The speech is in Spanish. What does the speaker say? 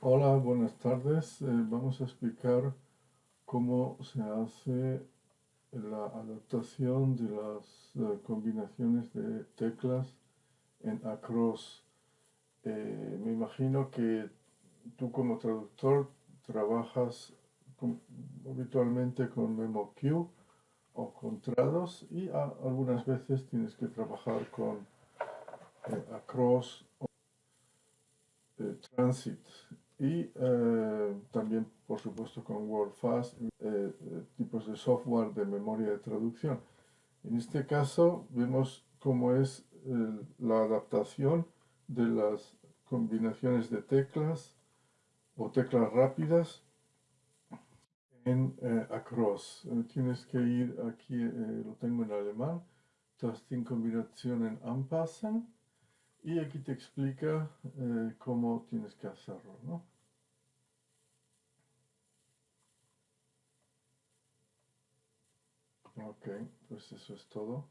Hola, buenas tardes. Eh, vamos a explicar cómo se hace la adaptación de las eh, combinaciones de teclas en Across. Eh, me imagino que tú como traductor trabajas habitualmente con MemoQ o con Trados y algunas veces tienes que trabajar con Across o Transit y eh, también, por supuesto, con WordFast, eh, eh, tipos de software de memoria de traducción. En este caso, vemos cómo es la adaptación de las combinaciones de teclas o teclas rápidas en Across. tienes que ir aquí, lo tengo en alemán, Tasting combinación en Anpassen y aquí te explica cómo tienes que hacerlo, ¿no? Ok, pues eso es todo.